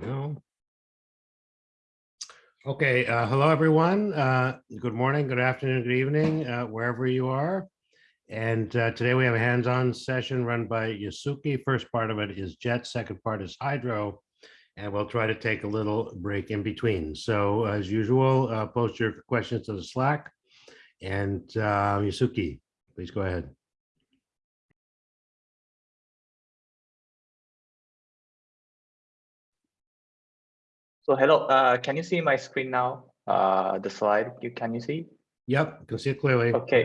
we go. Okay, uh, hello, everyone. Uh, good morning, good afternoon, good evening, uh, wherever you are. And uh, today we have a hands-on session run by Yasuki. First part of it is jet, second part is hydro. And we'll try to take a little break in between. So as usual, uh, post your questions to the Slack. And uh, Yasuki, please go ahead. So hello, uh, can you see my screen now? Uh, the slide, you can you see? Yep, you can see it clearly. Okay.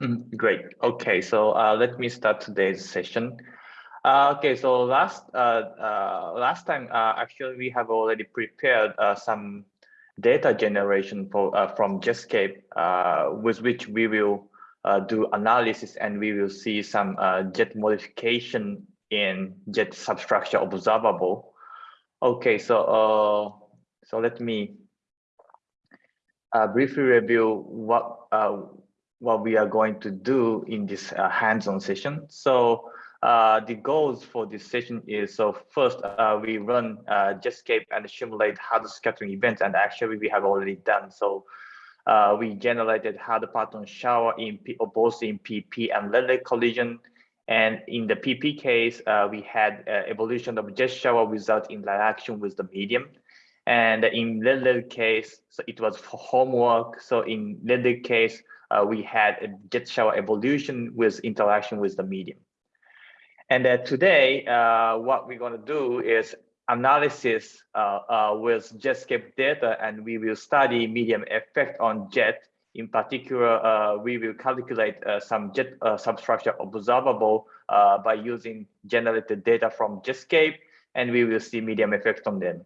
Mm, Great. Okay, so uh, let me start today's session. Uh, okay, so last uh, uh, last time, uh, actually, we have already prepared uh, some data generation for uh, from Jetscape, uh, with which we will uh, do analysis and we will see some uh, jet modification in jet substructure observable. Okay, so uh, so let me uh, briefly review what uh, what we are going to do in this uh, hands-on session. So uh, the goals for this session is so first uh, we run uh, Jetscape and simulate hard scattering events, and actually we have already done so. Uh, we generated hard parton shower in P both in PP and Rayleigh collision. And in the PP case, uh, we had uh, evolution of jet shower without interaction with the medium. And in Rayleigh case, so it was for homework. So in Rayleigh case, uh, we had jet shower evolution with interaction with the medium. And uh, today, uh, what we're going to do is analysis uh, with Jetscape data, and we will study medium effect on jet. In particular, uh, we will calculate some jet substructure observable by using generated data from Jetscape, and we will see medium effect on them.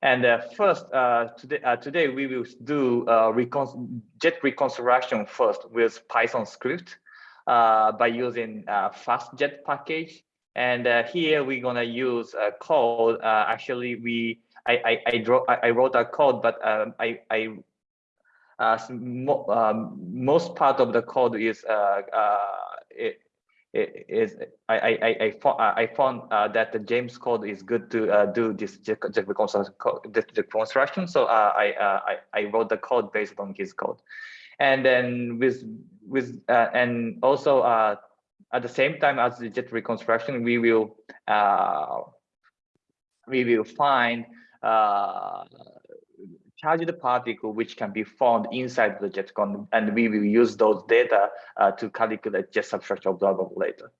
And uh, first, uh, today, uh, today we will do recon jet reconstruction first with Python script by using FastJet package. And here we're gonna use a code. actually, we I I I, draw, I wrote a code, but um, I I mo um, most part of the code is it, is I I I found I found uh, that the James code is good to uh, do this reconstruction. So uh, I, uh, I I wrote the code based on his code, and then with with uh, and also uh, at the same time as the jet reconstruction, we will we will find charged particle which can be found inside the jet cone and we will use those data uh, to calculate jet substructure observable later.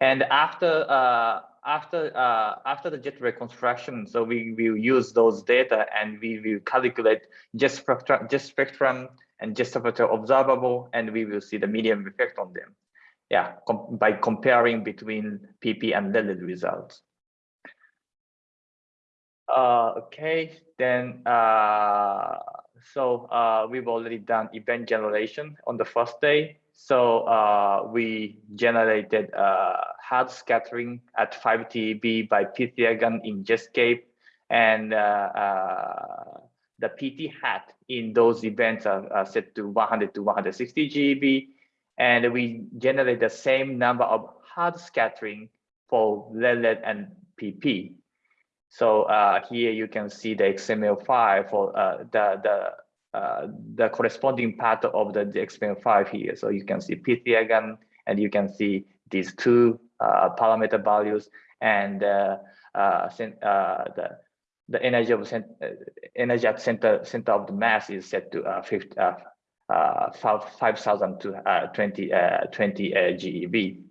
And after uh, after uh, after the jet reconstruction so we will use those data and we will calculate jet spectrum jet spectrum and jet substructure observable and we will see the medium effect on them. Yeah com by comparing between pp and Rayleigh results uh, okay, then uh, so uh, we've already done event generation on the first day. So uh, we generated uh, hard scattering at 5 TeV by PythiaGun in Jetscape, and uh, uh, the PT hat in those events are, are set to 100 to 160 GeV, and we generate the same number of hard scattering for Rayleigh and PP. So uh, here you can see the XML file for uh, the the uh, the corresponding part of the, XML file here. So you can see PythiaGun, and you can see these two uh, parameter values and uh, uh, the the energy of energy at center center of the mass is set to uh, 50, uh, 5,000 to 20 20 GeV.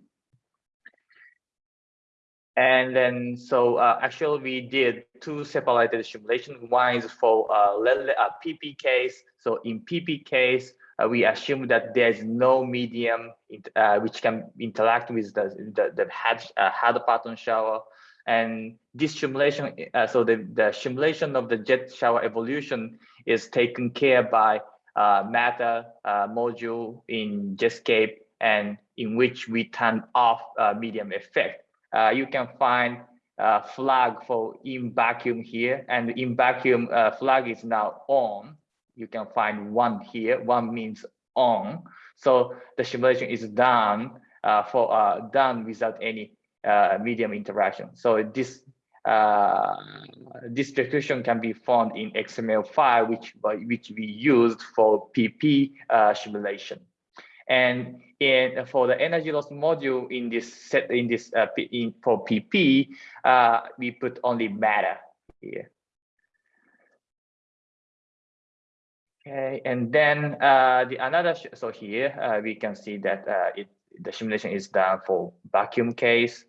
And then, so uh, actually we did two separated simulations. One is for uh, uh PP case. So in PP case, uh, we assume that there is no medium uh, which can interact with the, the, the uh, parton shower. And this simulation, uh, so the, the simulation of the jet shower evolution is taken care by uh, matter uh, module in Jetscape and in which we turn off medium effect uh, you can find a flag for in vacuum here and in vacuum uh, flag is now on. You can find one here, one means on. So the simulation is done uh, for uh, done without any uh, medium interaction. So this uh, this description can be found in XML file, which which we used for PP uh, simulation. And in for the energy loss module in this set in this uh, in for PP, uh, we put only matter here. Okay, and then uh, the another so here uh, we can see that uh, it the simulation is done for vacuum case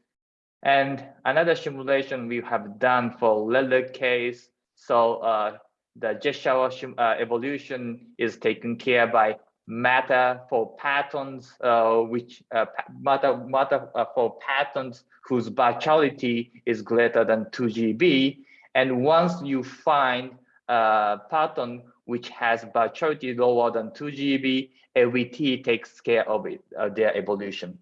and another simulation we have done for leather case. So uh, the jet shower evolution is taken care by matter for patterns, uh, which uh, matter, matter uh, for patterns whose virtuality is greater than 2 GeV. And once you find a pattern which has virtuality lower than 2 GeV, LBT takes care of it, uh, their evolution.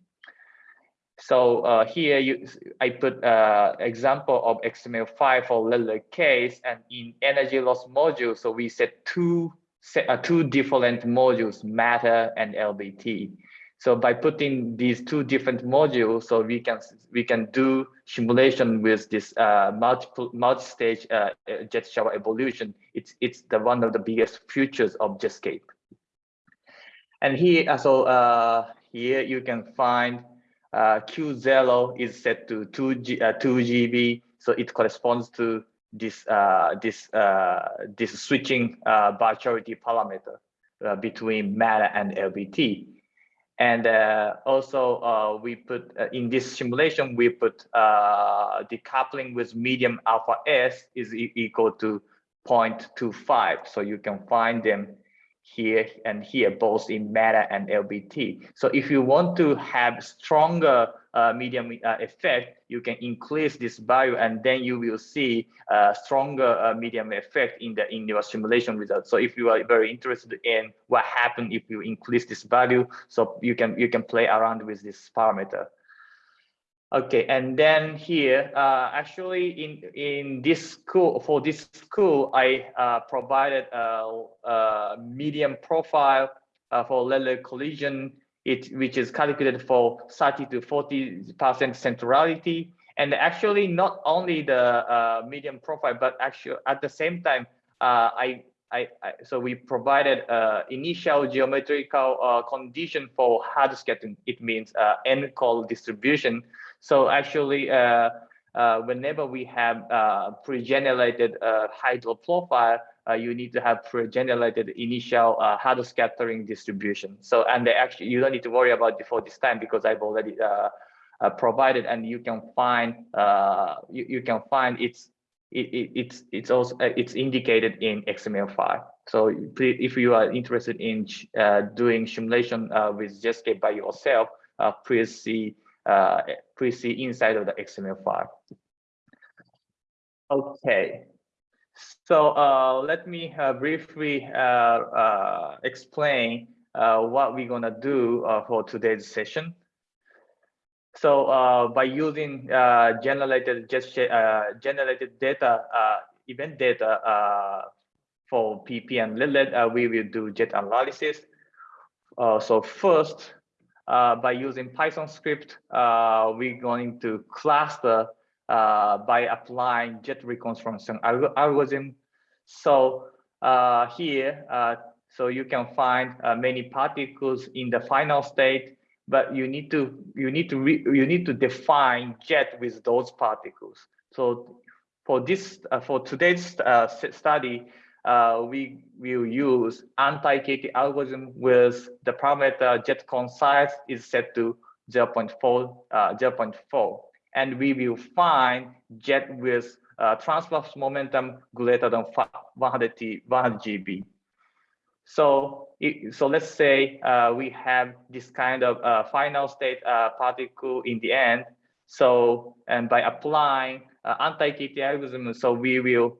So uh, here you, I put uh, example of XML5 for Lily case and in energy loss module. So we set two two different modules, matter and LBT. So by putting these two different modules, so we can we can do simulation with this uh, multiple multi-stage uh, jet shower evolution. It's it's the one of the biggest features of Jetscape. And here, uh, so uh, here you can find uh, Q0 is set to 2, G, uh, 2 GeV, so it corresponds to this uh, this uh, this switching uh, virtuality parameter uh, between matter and LBT. And also we put in this simulation, we put the coupling with medium alpha S is e equal to 0.25. So you can find them here and here, both in matter and LBT. So if you want to have stronger uh, medium uh, effect, you can increase this value and then you will see a stronger uh, medium effect in the in your simulation results. So if you are very interested in what happened if you increase this value, so you can you can play around with this parameter. Okay, and then here, uh, actually in in this school for this school, I uh, provided a, a, medium profile uh, for letter collision, it which is calculated for 30 to 40 percent centrality, and actually not only the uh, medium profile, but actually at the same time, uh, I, I, I, so we provided uh, initial geometrical condition for hard scattering. It means N-coll distribution so actually, uh, uh, whenever we have uh, pre-generated uh, hydro profile, uh, you need to have pre-generated initial uh, hard scattering distribution. So, and they actually, you don't need to worry about before this time because I've already uh, provided, and you can find you, you can find it's it, it, it's it's also it's indicated in XML file. So if you are interested in doing simulation with Jetscape by yourself, please see uh, please see inside of the XML file. Okay, so uh, let me uh, briefly uh, uh, explain uh, what we're gonna do for today's session. So by using generated generated data, event data for PP and Lilith, we will do jet analysis. so first, uh, by using Python script, uh, we're going to cluster uh, by applying jet reconstruction algorithm. So uh, here, uh, so you can find uh, many particles in the final state, but you need to you need to you need to define jet with those particles. So for this for today's study, uh, we will use anti-KT algorithm with the parameter jet cone size is set to 0 0.4, uh, 0 0.4. And we will find jet with uh, transverse momentum greater than 100, T, 100 GeV. So, so let's say uh, we have this kind of uh, final state uh, particle in the end. So, and by applying uh, anti-KT algorithm, so we will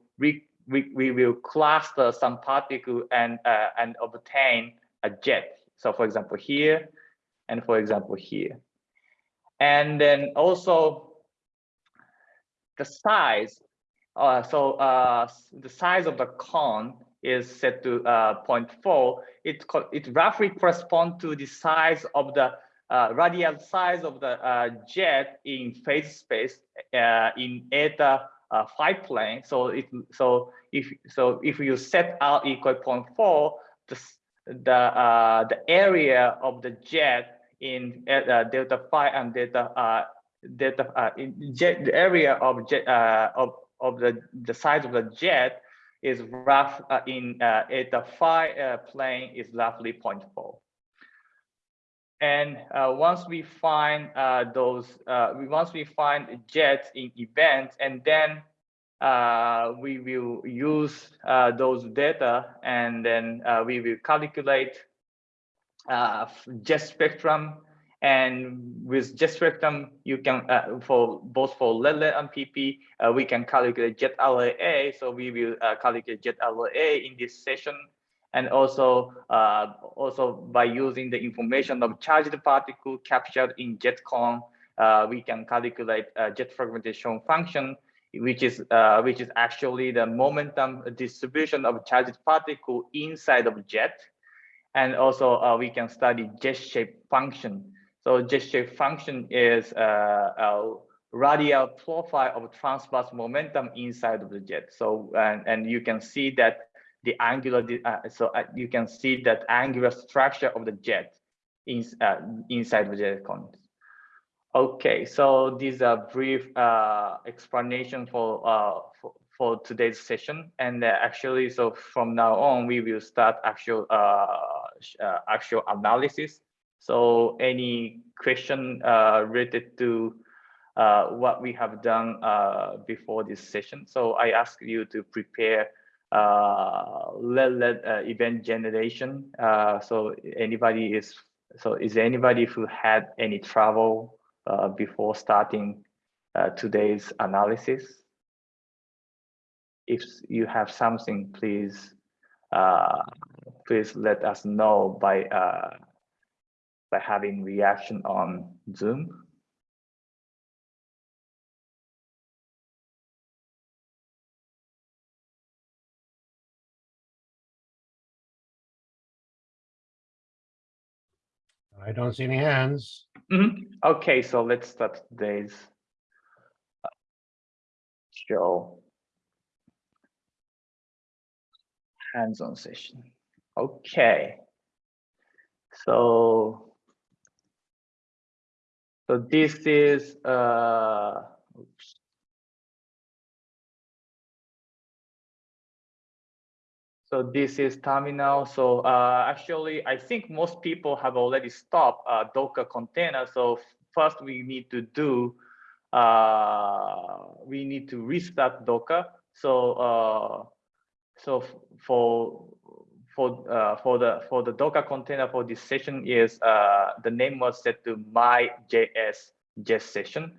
we, we will cluster some particle and, uh, and obtain a jet. So for example, here, and for example, here. And then also the size, uh, so uh, the size of the cone is set to uh, 0.4. It, it roughly corresponds to the size of the uh, radial size of the uh, jet in phase space uh, in eta uh, phi plane. So it so if so if you set r equal 0.4, the the uh, the area of the jet in uh, delta phi and delta uh, delta uh, in jet the area of jet of of the the size of the jet is rough in the phi plane is roughly 0.4. And uh, once we find uh, those, uh, once we find jets in events, and then we will use those data, and then we will calculate jet spectrum. And with jet spectrum, you can for both for LELE and PP, we can calculate jet RAA. So we will calculate jet RAA in this session and also uh, also by using the information of charged particle captured in jet cone, uh, we can calculate jet fragmentation function, which is uh, which is actually the momentum distribution of charged particle inside of jet, and also uh, we can study jet shape function. So jet shape function is uh, a radial profile of transverse momentum inside of the jet. So and and you can see that the angular, uh, so uh, you can see that angular structure of the jet in, uh, inside the jet cone. Okay, so these are brief uh, explanation for, uh, for, for today's session, and uh, actually, so from now on, we will start actual uh, actual analysis. So any question uh, related to uh, what we have done uh, before this session. So I ask you to prepare uh, let, let uh, event generation. Uh, so anybody is, so is anybody who had any trouble uh, before starting uh, today's analysis? If you have something, please, uh, please let us know by, by having reaction on Zoom. I don't see any hands. Mm -hmm. Okay, so let's start today's show hands-on session. Okay, so so this is uh, oops. So this is terminal. So uh, actually, I think most people have already stopped uh, Docker container. So first we need to do, uh, we need to restart Docker. So uh, so for for uh, for the for the Docker container for this session is uh, the name was set to my JS JS session.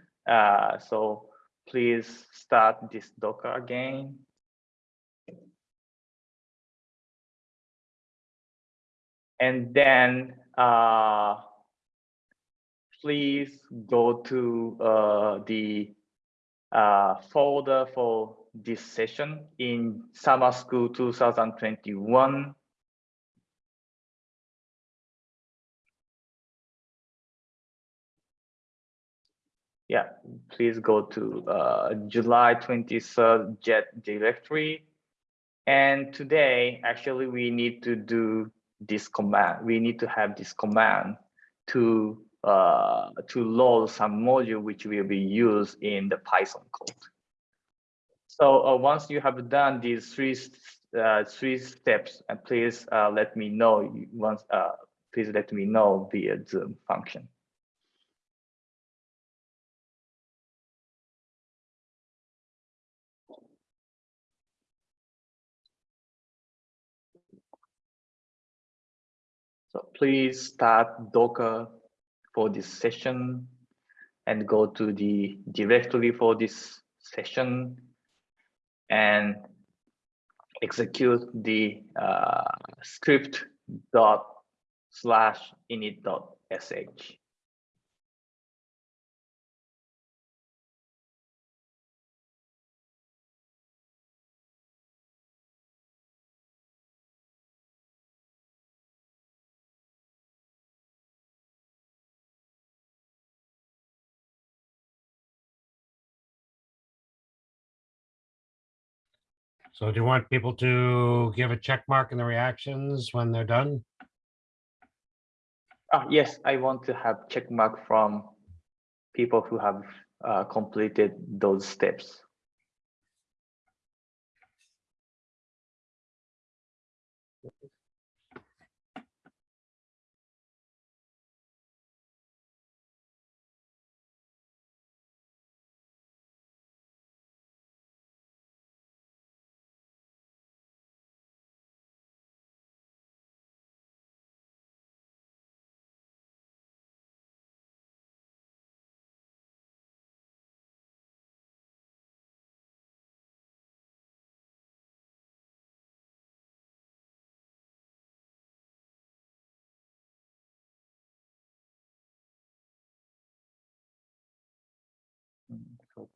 so please start this Docker again. and then uh, please go to uh, the uh, folder for this session in summer school 2021 yeah please go to uh, july 23rd jet directory and today actually we need to do this command. We need to have this command to uh, to load some module which will be used in the Python code. So uh, once you have done these three uh, three steps, and please uh, let me know once. Uh, please let me know via Zoom function. So please start Docker for this session and go to the directory for this session and execute the uh, script dot slash init dot sh. So do you want people to give a check mark in the reactions when they're done? Ah, yes, I want to have check mark from people who have uh, completed those steps.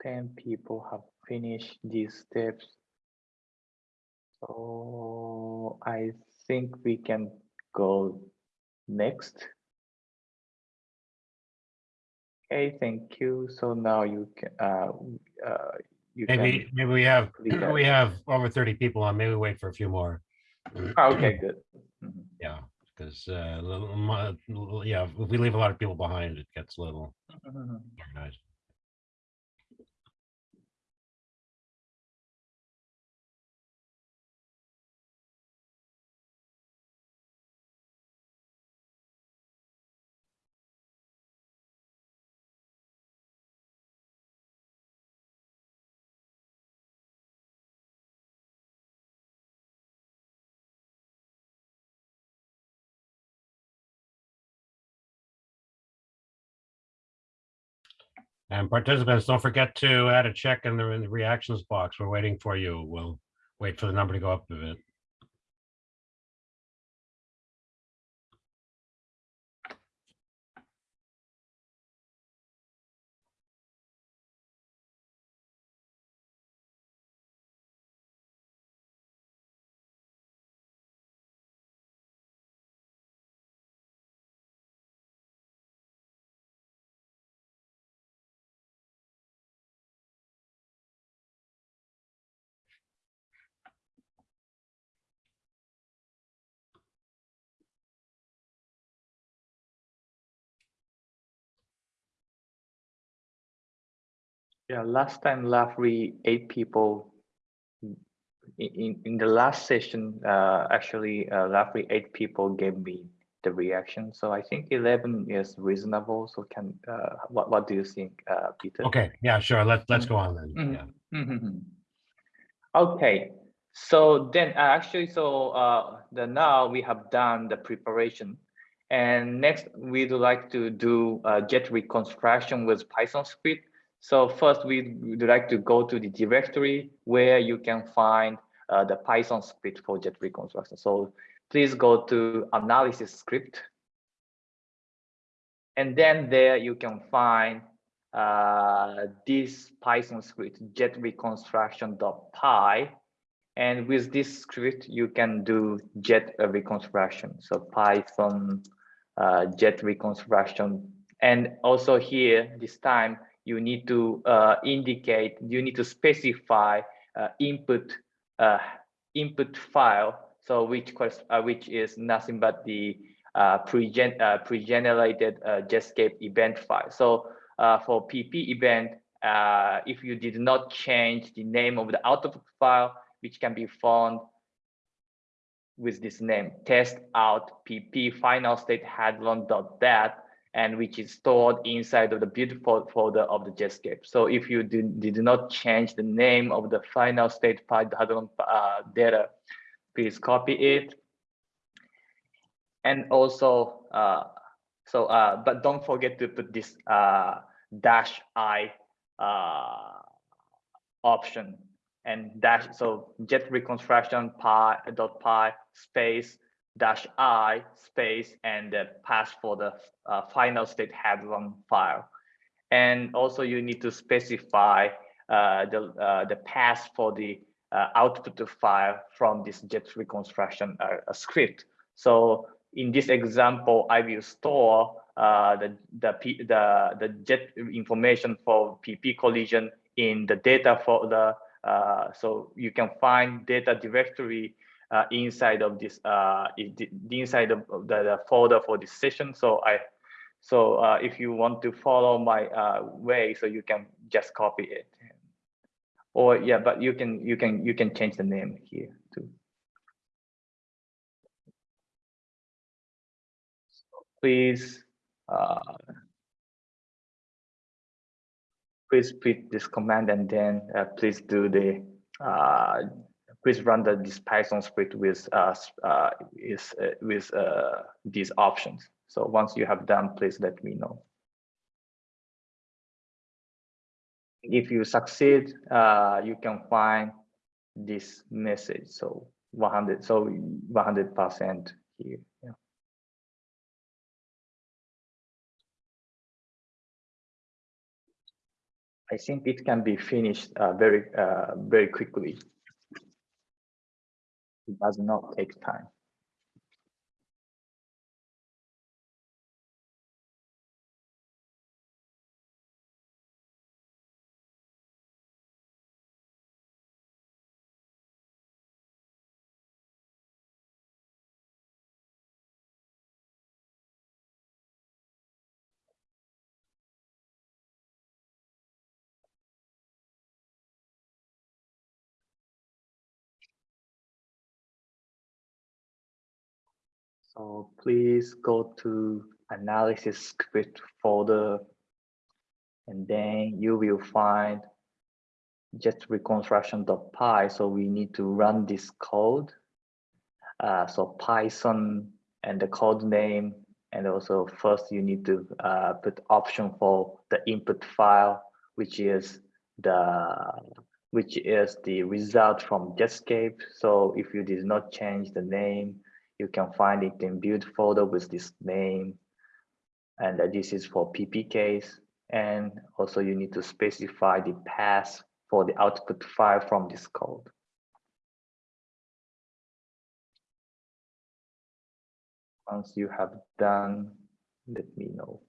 Mm, So ten people have finished these steps. So I think we can go next. Okay, thank you. So now you can, uh, uh, you Maybe, can, maybe we have, we have over thirty people on, maybe wait for a few more. Ah, okay, good. Mhm. Yeah, because, uh, yeah, if we leave a lot of people behind, it gets a little Mhm. organized. And participants, don't forget to add a check in the in the reactions box. We're waiting for you. We'll wait for the number to go up a bit. Yeah, last time roughly eight people. In, in, the last session, uh, actually, uh, roughly eight people gave me the reaction. So I think 11 is reasonable. So can, uh, what, what do you think, uh, Peter? Okay, yeah, sure. Let's, let's Mm. go on then. Mhm. Yeah. Mhm. Okay, so then uh, actually, so uh, the now we have done the preparation. And next, we'd like to do uh, jet reconstruction with Python script. So first, we would like to go to the directory where you can find uh, the Python script for jet reconstruction. So please go to analysis script. And then there you can find uh, this Python script, jet reconstruction.py. And with this script, you can do jet reconstruction. So Python uh, jet reconstruction. And also here, this time, you need to uh, indicate, you need to specify uh, input uh, input file. So which uh, which is nothing but the uh, pre-gen uh, pre-generated Jetscape event file. So for PP event, if you did not change the name of the output file, which can be found with this name, test out pp final state hadron dot dat, and which is stored inside of the beautiful folder of the Jetscape. So if you did, did not change the name of the final state file hadron uh, data, please copy it. And also, uh, so, uh, but don't forget to put this uh, dash i uh, option and dash, so jet reconstruction pi dot pi space dash i space and the pass for the uh, final state hadron file. And also you need to specify uh, the, uh, the path for the uh, output file from this jet reconstruction uh, script. So in this example, I will store uh, the, the, the, the jet information for PP collision in the data folder uh, so you can find data directory uh, inside of this uh, the, inside of the, the, folder for this session. So I so uh, if you want to follow my uh, way, so you can just copy it. Or yeah, but you can you can you can change the name here too. Please uh, please put this command and then uh, please do the please run the this Python script with uh, uh, is uh, with uh, these options. So once you have done, please let me know. If you succeed, uh, you can find this message. So 100, so 100% here. Yeah. I think it can be finished uh, very, uh, very quickly. It does not take time. So please go to analysis script folder and then you will find just reconstruction.py. So we need to run this code. Uh, so Python and the code name. And also first you need to uh, put option for the input file, which is the which is the result from Jetscape. So if you did not change the name, you can find it in build folder with this name. And this is for PPKs. And also you need to specify the path for the output file from this code. Once you have done, let me know.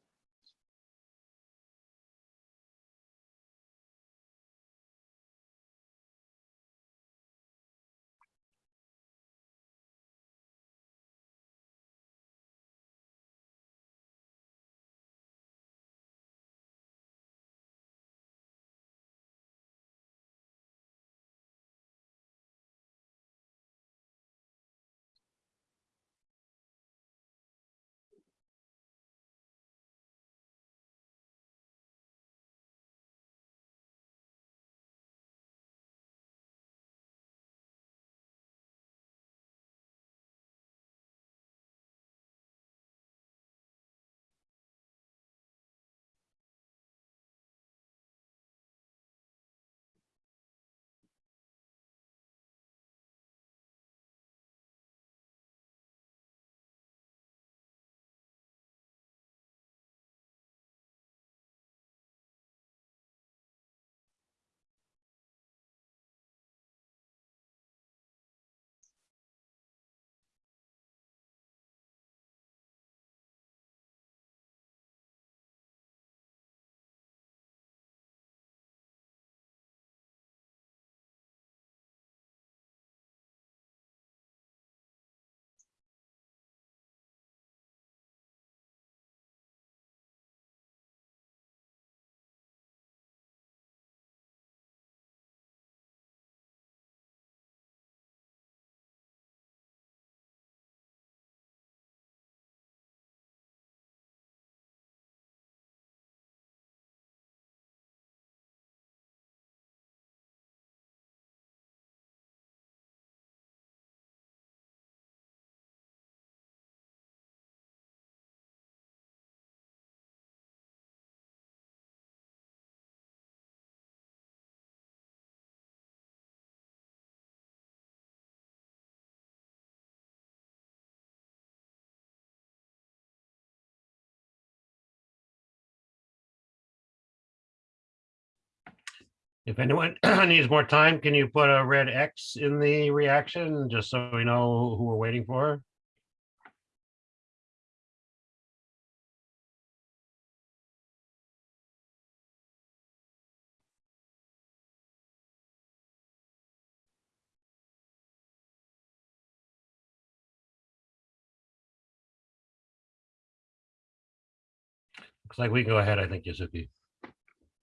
If anyone needs more time, can you put a red X in the reaction just so we know who we're waiting for? Looks like we go ahead, I think, Yasuki.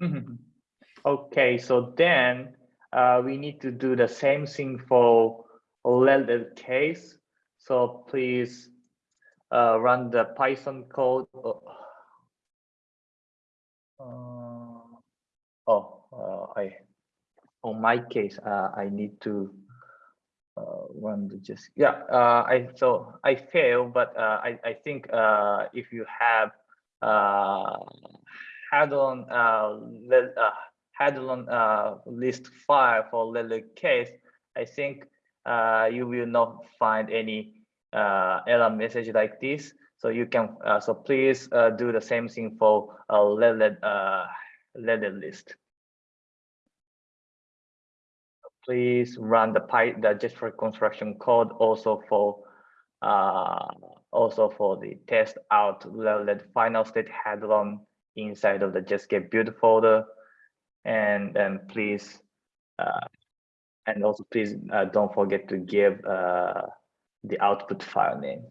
Mm -hmm. Okay, so then uh, we need to do the same thing for leaded case. So please uh, run the Python code. Oh, uh, oh uh, I on my case, uh, I need to uh, run the just yeah. I so I fail, but I I think if you have had on le- uh, list file for letter case, I think uh, you will not find any uh, error message like this. So you can uh, so please uh, do the same thing for a letter uh, list. Please run the py the just for construction code also for also for the test out letter final state hadron inside of the just get build folder and then please uh, and also please uh, don't forget to give uh, the output file name.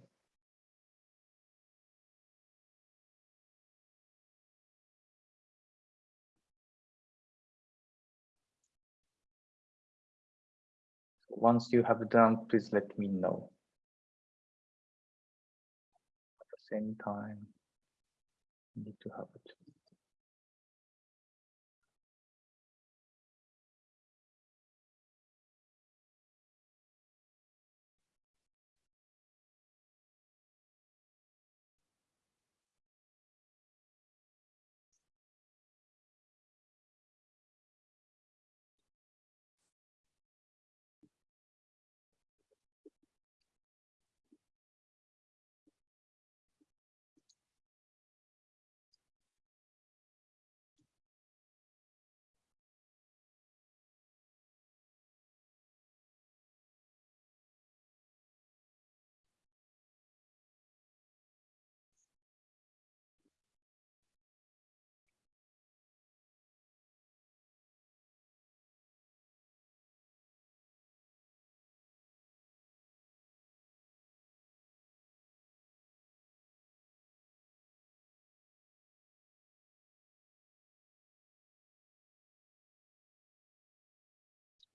Once you have done please let me know. At the same time need to have it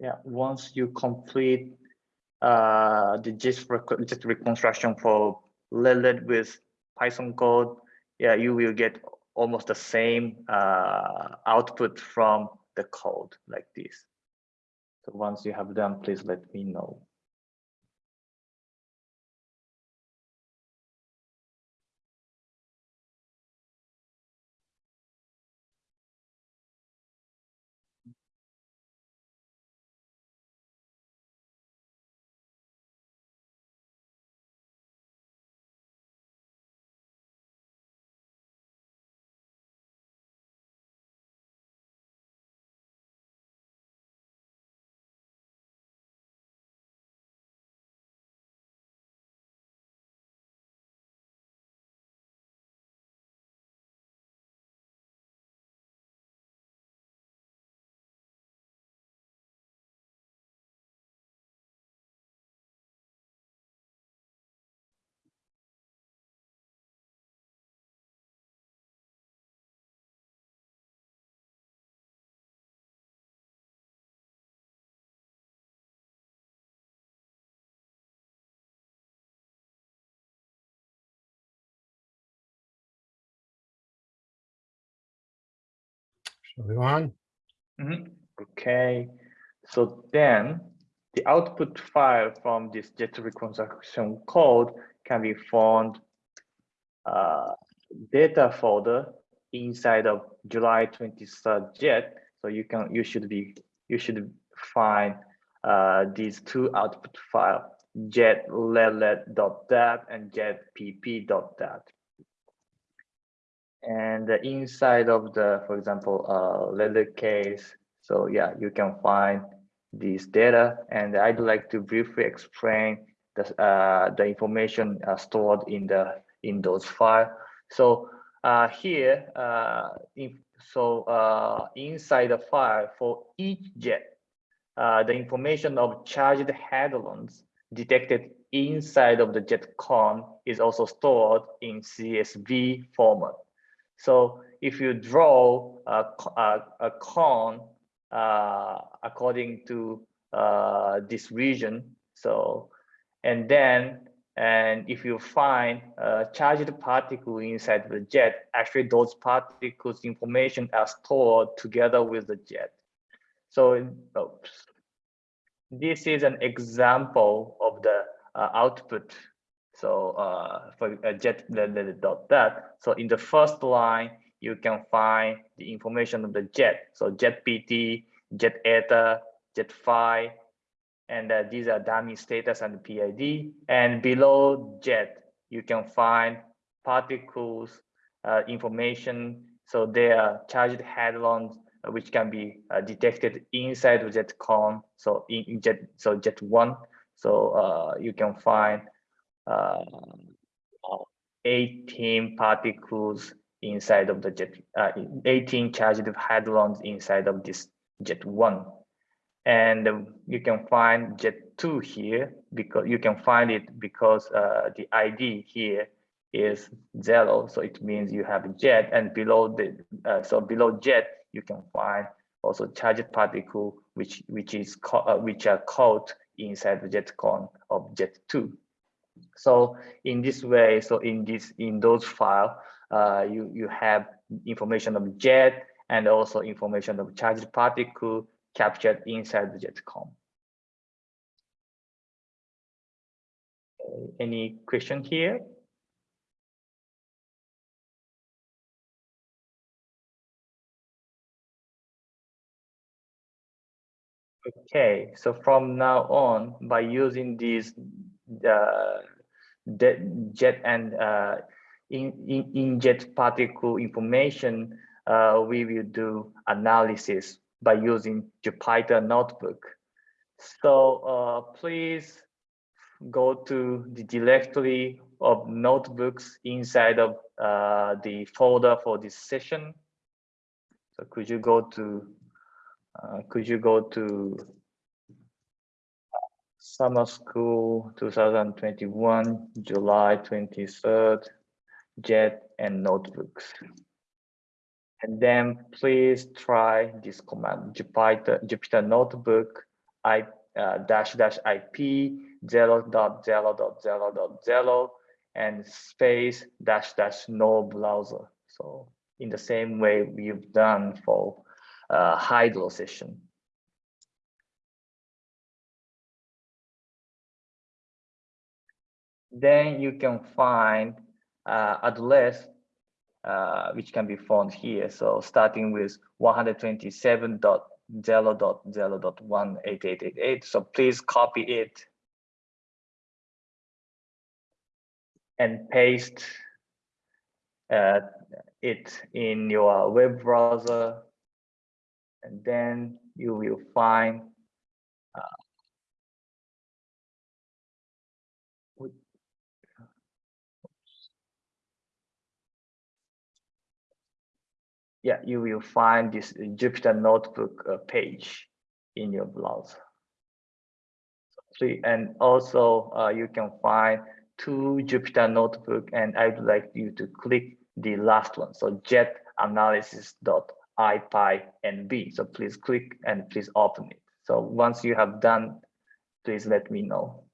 Yeah, once you complete uh, the gist, rec- gist reconstruction for Lilith with Python code, yeah, you will get almost the same uh, output from the code like this. So once you have done, please let me know. Go on? Mhm. Okay, so then the output file from this jet reconstruction code can be found uh, data folder inside of July 23rd jet. So you can you should be you should find uh, these two output file jet dat and jet pp.dat and inside of the, for example, uh, leather case. So yeah, you can find this data, and I'd like to briefly explain the uh, the information uh, stored in the in those file. So uh, here, uh, so uh, inside the file for each jet, the information of charged hadrons detected inside of the jet cone is also stored in CSV format. So if you draw a, a, a cone uh, according to uh, this region, so and then and if you find a charged particle inside the jet, actually those particles information are stored together with the jet. So oops. this is an example of the uh, output. So uh, for a jet dot that. So in the first line, you can find the information of the jet. So jet PT, jet eta, jet phi, and uh, these are dummy status and PID. And below jet, you can find particles uh, information. So they are charged hadrons, uh, which can be uh, detected inside the jet cone. So in, in jet, so jet one. So uh, you can find uh, 18 particles inside of the jet, uh, 18 charged hadrons inside of this jet one. And you can find jet2 here because you can find it because uh, the id here is zero. So it means you have a jet and below the uh, so below jet you can find also charged particle which which is uh, which are caught inside the jet cone of jet2 so in this way so in this in those file uh, you you have information of jet and also information of charged particle captured inside the jet cone. Any question here? Okay, so from now on, by using these uh, jet and uh, in, in, in jet particle information, uh, we will do analysis by using Jupyter Notebook. So uh, please go to the directory of notebooks inside of uh, the folder for this session. So could you go to, uh, could you go to summer school 2021, July 23rd, JET and notebooks. And then please try this command, Jupyter, Jupyter Notebook, I uh, dash dash IP zero dot zero dot zero dot zero and space dash dash no browser. So in the same way we've done for uh, Hydro session. Then you can find uh, address uh, which can be found here. So starting with 127.0.0.18888. So please copy it and paste uh, it in your web browser. And then you will find yeah, you will find this Jupyter Notebook uh, page in your browser. And also uh, you can find two Jupyter Notebook and I would like you to click the last one. So jet analysis.ipynb. So please click and please open it. So once you have done, please let me know.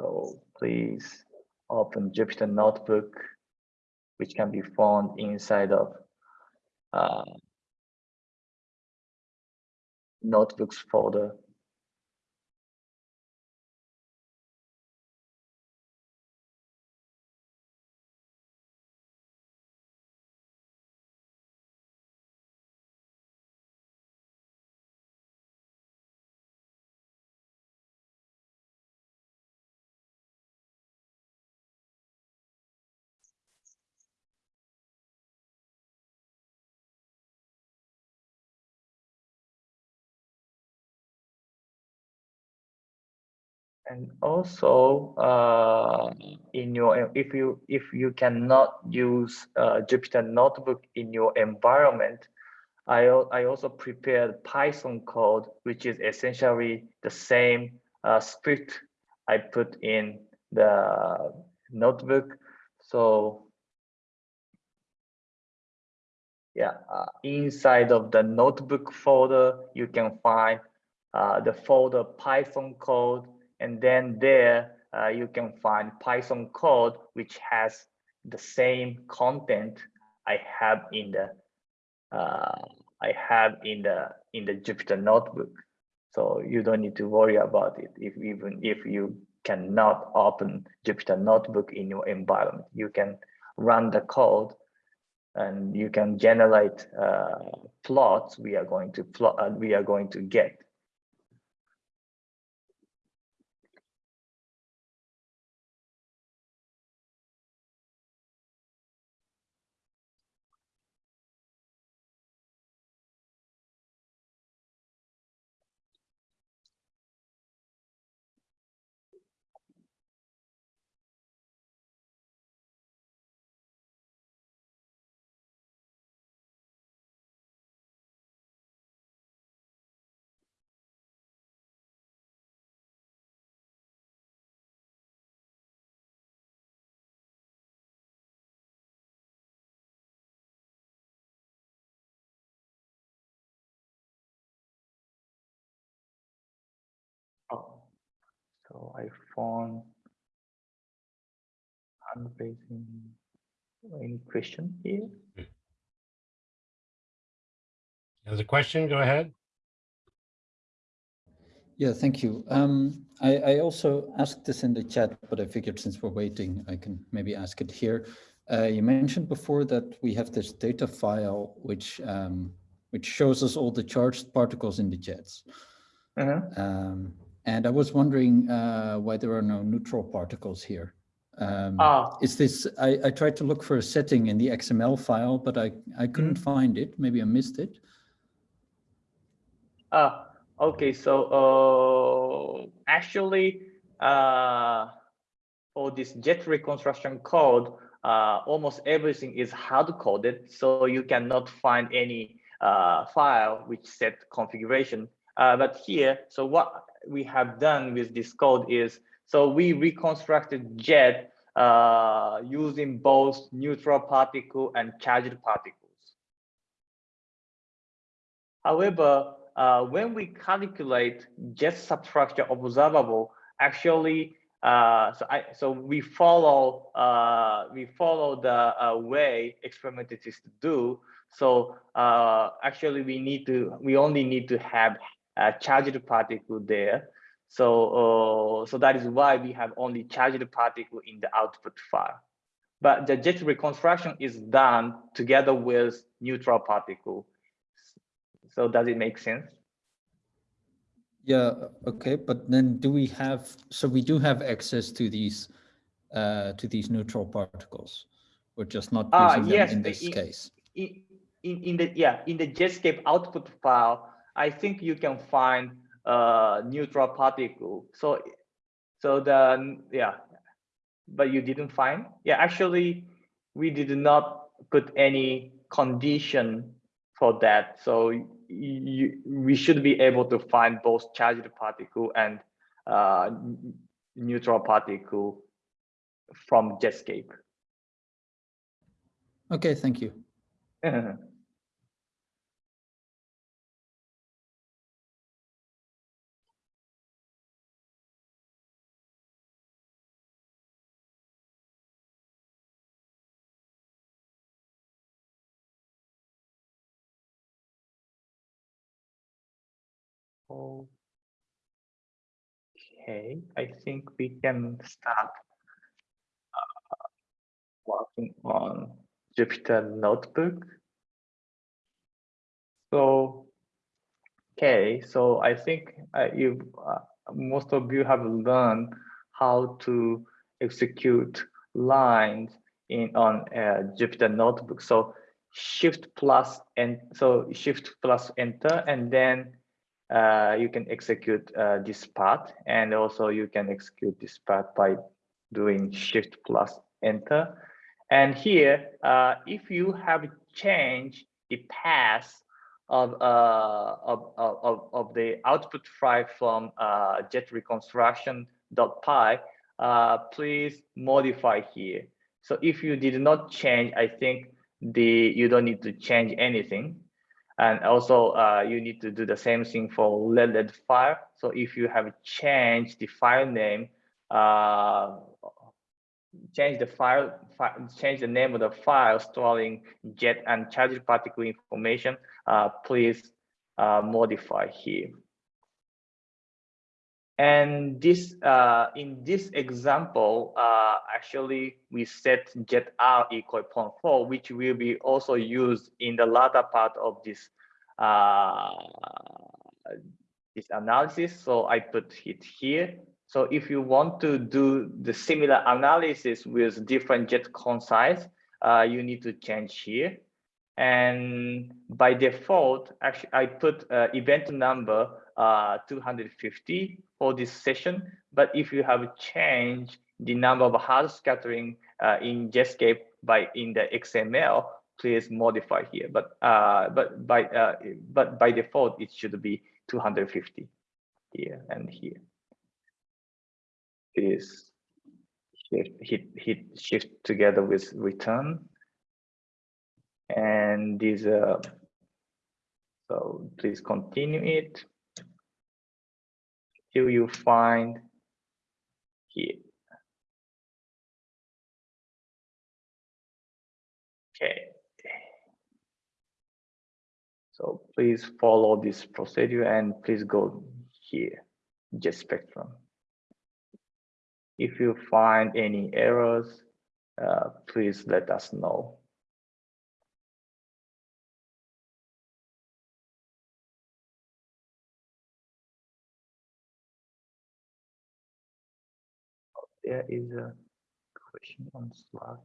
So please open Jupyter Notebook which can be found inside of uh, notebooks folder. And also uh, in your if you if you cannot use uh, Jupyter Notebook in your environment, I I also prepared Python code which is essentially the same uh, script I put in the notebook. So yeah, uh, inside of the notebook folder, you can find uh, the folder Python code, and then there uh, you can find Python code which has the same content I have in the uh, I have in the in the Jupyter notebook. So you don't need to worry about it if even if you cannot open Jupyter notebook in your environment. You can run the code and you can generate uh, plots we are going to plot uh, we are going to get. So I found hand. Any question here? There's a question, go ahead. Yeah, thank you. Um, I, I also asked this in the chat, but I figured since we're waiting, I can maybe ask it here. Uh, you mentioned before that we have this data file which um, which shows us all the charged particles in the jets. Uh-huh. Um, and I was wondering uh, why there are no neutral particles here. Um, Ah, is this, I, I tried to look for a setting in the XML file, but I, I couldn't find it. Maybe I missed it. ah, okay. So uh, actually, uh, for this jet reconstruction code, uh, almost everything is hard coded, so you cannot find any uh, file which set configuration. Uh, but here, so what we have done with this code is, so we reconstructed jet uh, using both neutral particle and charged particles. However, uh, when we calculate jet substructure observable, actually, uh, so I so we follow uh, we follow the uh, way experimentalists do. So uh, actually, we need to we only need to have charged particle there. So uh, so that is why we have only charged particle in the output file. But the jet reconstruction is done together with neutral particle. So does it make sense? Yeah, okay, but then do we have, so we do have access to these, uh, to these neutral particles? We're just not Ah, using yes, them in this in- case. in, in, in the, yeah, in the Jetscape output file, I think you can find a neutral particle. So, so the, yeah, but you didn't find? Yeah, actually, we did not put any condition for that. So you, we should be able to find both charged particle and uh neutral particle from Jetscape. Okay, thank you. Okay, I think we can start uh, working on Jupyter Notebook. So, okay, so I think uh, you, uh, most of you have learned how to execute lines in on uh, Jupyter Notebook. So Shift plus and so Shift plus Enter, and then uh, you can execute uh, this part and also you can execute this part by doing shift plus enter and here uh, if you have changed the path of, uh, of, of, of the output file from uh, jet reconstruction.py uh, please modify here So if you did not change, I think the you don't need to change anything. And also uh, you need to do the same thing for LED file. So if you have changed the file name, uh, change the file, fi change the name of the file storing jet and charged particle information, uh, please uh, modify here. And this, uh, in this example, uh, actually we set jet R equal 0.4, which will be also used in the latter part of this uh, this analysis. So I put it here. So if you want to do the similar analysis with different jet cone size, uh, you need to change here. And by default, actually, I put uh, event number uh, 250 for this session. But if you have changed the number of hard scattering uh, in Jetscape by in the XML, please modify here. But uh, but by uh, but by default, it should be 250 here and here. Please shift, hit hit shift together with return. And these uh, so please continue it till you find here. Okay. So please follow this procedure and please go here, just spectrum. If you find any errors, uh, please let us know. There is a question on Slack.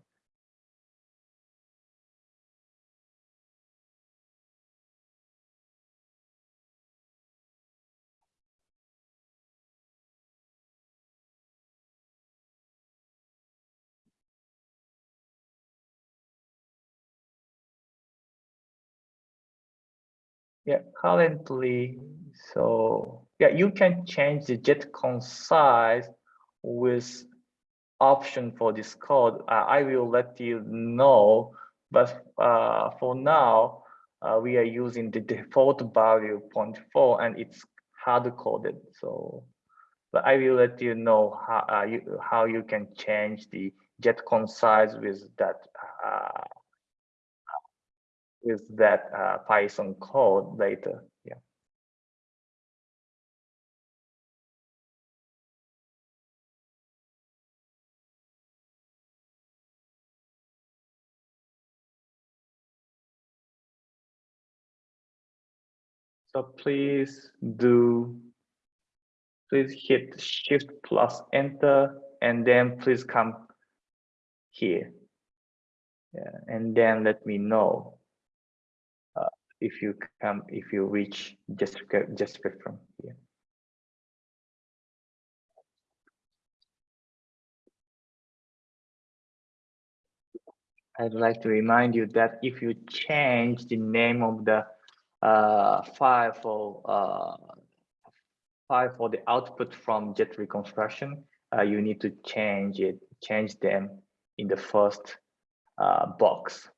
Yeah, currently, so yeah, you can change the jet cone size with option for this code. Uh, I will let you know, but uh, for now, uh, we are using the default value 0.4 and it's hard coded. So, but I will let you know how uh, you how you can change the jet cone size with that uh, with that uh, Python code later. So please do, please hit shift plus enter and then please come here. Yeah, and then let me know uh, if you come, if you reach just, just from here. I'd like to remind you that if you change the name of the uh, file for uh, for the output from jet reconstruction, uh, you need to change it, change them in the first uh, box.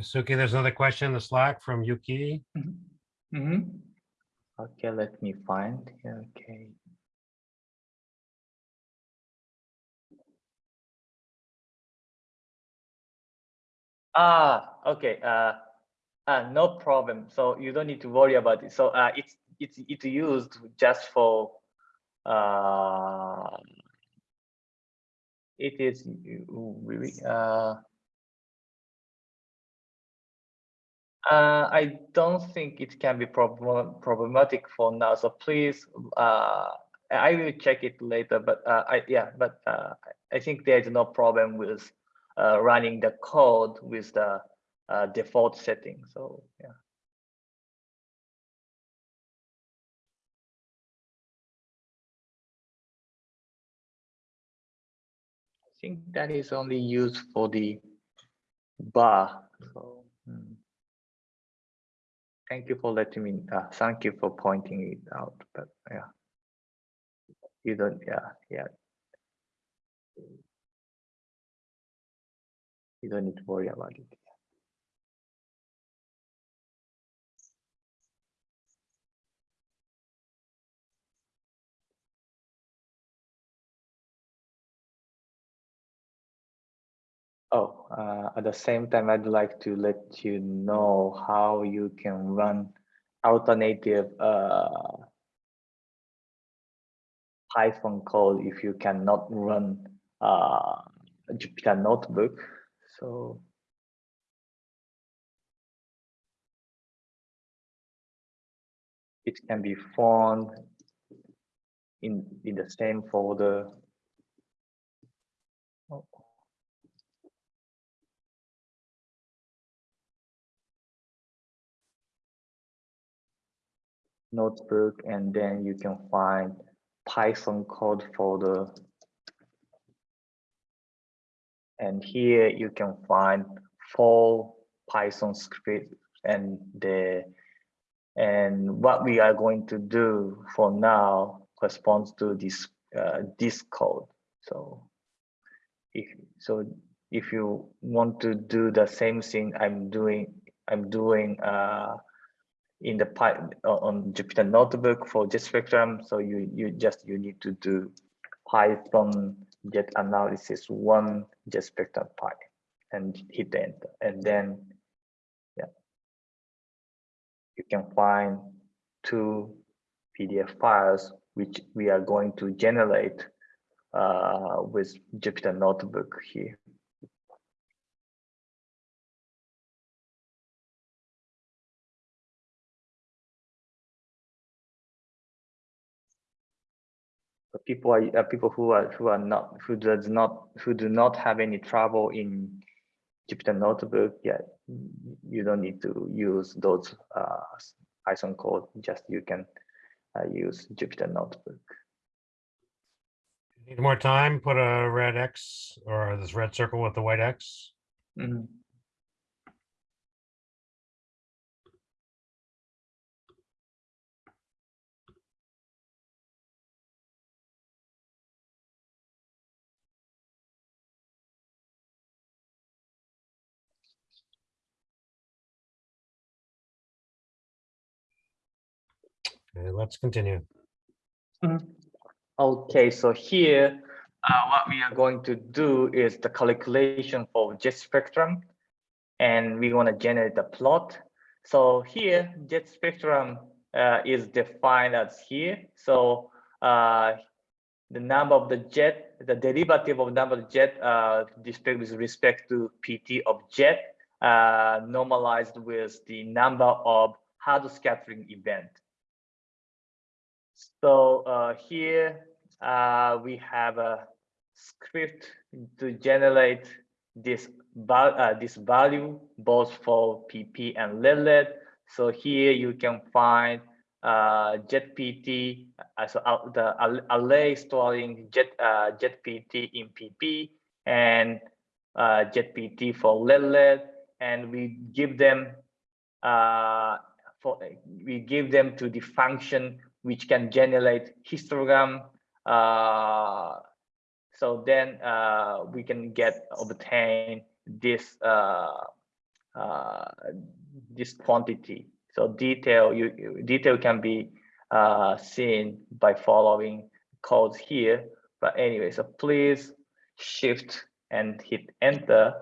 Suki, there's another question in the Slack from Yuki. Mm -hmm. Okay, let me find. Okay. Ah, okay. Uh, uh, no problem. So you don't need to worry about it. So uh, it's it's it's used just for uh, it is really uh Uh, I don't think it can be problem problematic for now. So please, uh, I will check it later. But uh, I yeah, but uh, I think there is no problem with uh, running the code with the uh, default setting. So yeah. I think that is only used for the bar. So. hmm. Thank you for letting me, uh, thank you for pointing it out, but yeah. You don't, yeah, yeah. You don't need to worry about it. Oh, uh, at the same time, I'd like to let you know how you can run alternative uh, Python code if you cannot run uh, Jupyter Notebook. So it can be found in in the same folder. Notebook and then you can find Python code folder. And here you can find four Python scripts and the and what we are going to do for now corresponds to this uh, this code. So if so if you want to do the same thing I'm doing I'm doing uh, in the on Jupyter Notebook for jet spectrum. So you you just you need to do Python jet analysis one jet spectrum pi and hit enter, and then yeah, you can find two PDF files which we are going to generate uh, with Jupyter Notebook here. People are uh, people who are who are not who does not who do not have any trouble in Jupyter Notebook yet you don't need to use those uh, Python code just you can uh, use Jupyter Notebook Need more time, put a red X or this red circle with the white X. Mhm. Okay, let's continue. Okay, so here, uh, what we are going to do is the calculation for jet spectrum, and we want to generate a plot. So here, jet spectrum uh, is defined as here. So uh, the number of the jet, the derivative of number of jet, uh, with respect to PT of jet, uh, normalized with the number of hard scattering event. So uh, here uh, we have a script to generate this uh, this value both for PP and lead lead. So here you can find uh, JetPT, uh, so uh, the array storing Jet uh, JetPT in PP and uh, JetPT for lead lead, and we give them uh, for we give them to the function which can generate histogram. Uh, so then uh, we can get obtain this uh, uh, this quantity. So detail you detail can be seen by following codes here. But anyway, so please shift and hit enter,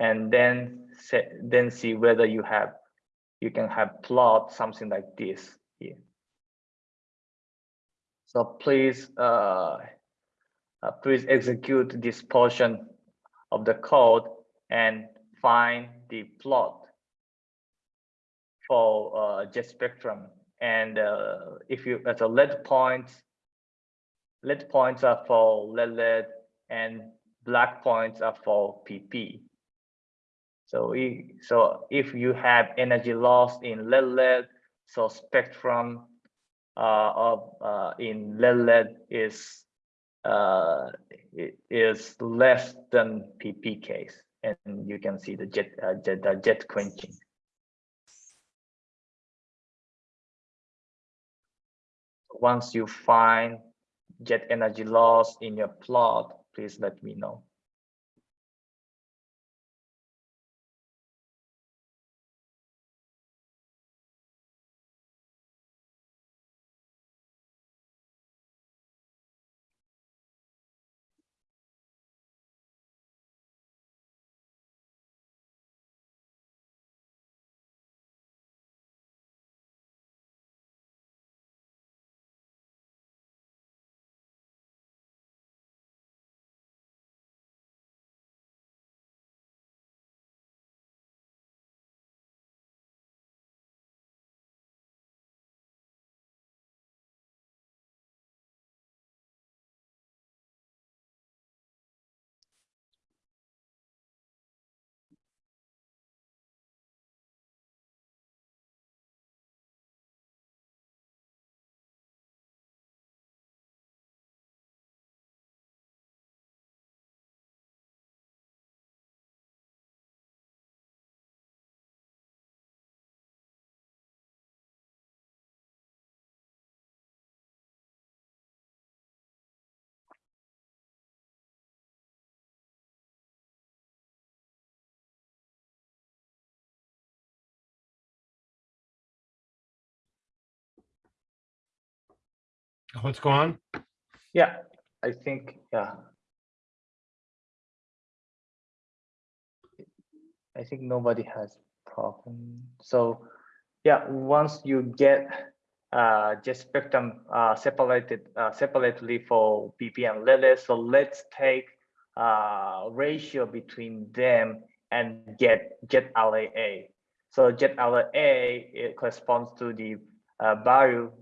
and then set, then see whether you have you can have plot something like this. So please, uh, uh, please execute this portion of the code and find the plot. for uh, jet spectrum. And uh, if you, as a lead points, lead points are for lead lead and black points are for PP. So, we, so if you have energy loss in lead lead, so spectrum of uh, in lead is uh, is less than PP case, and you can see the jet uh, jet, uh, jet quenching. Once you find jet energy loss in your plot, please let me know. What's going on? Yeah, I think, yeah. I think nobody has problem. So yeah, once you get uh, just spectrum uh, separated uh, separately for PP and lead lead, so let's take uh, ratio between them and get get RAA. So jet RAA it corresponds to the uh, value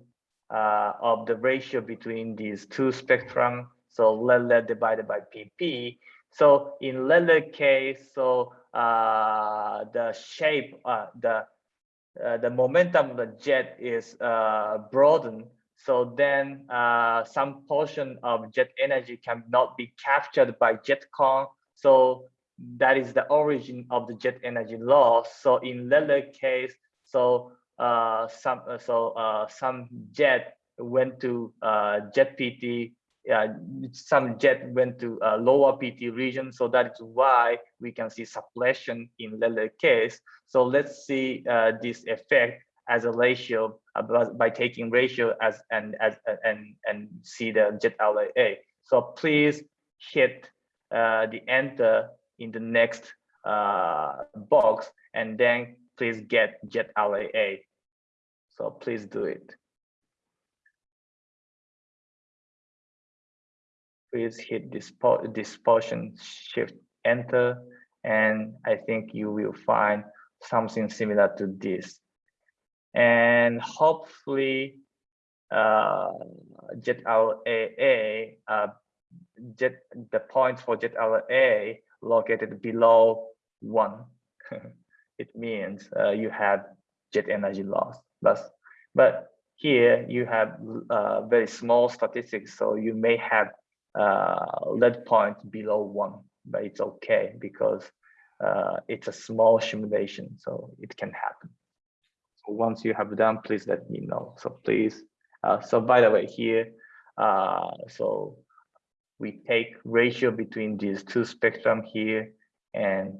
uh, of the ratio between these two spectrum. So lead lead divided by PP. So in lead lead case, so uh, the shape, uh, the uh, the momentum of the jet is uh, broadened. So then uh, some portion of jet energy cannot be captured by jet cone. So that is the origin of the jet energy loss. So in lead lead case, so uh, some uh, so uh, some jet went to uh, jet PT, some jet went to uh, lower PT region. So that is why we can see suppression in lead lead case. So let's see uh, this effect as a ratio by taking ratio as and as and and see the jet RAA. So please hit the enter in the next box and then please get jet RAA. So please do it. Please hit this, this portion, shift enter, and I think you will find something similar to this. And hopefully uh, jet RAA, uh, jet, the points for jet RAA located below one. it means uh, you have jet energy loss. But, but here you have uh, very small statistics, so you may have uh, lead point below one, but it's okay because uh, it's a small simulation, so it can happen. So once you have done, please let me know. So please, uh, so by the way, here, uh, so we take ratio between these two spectrum here and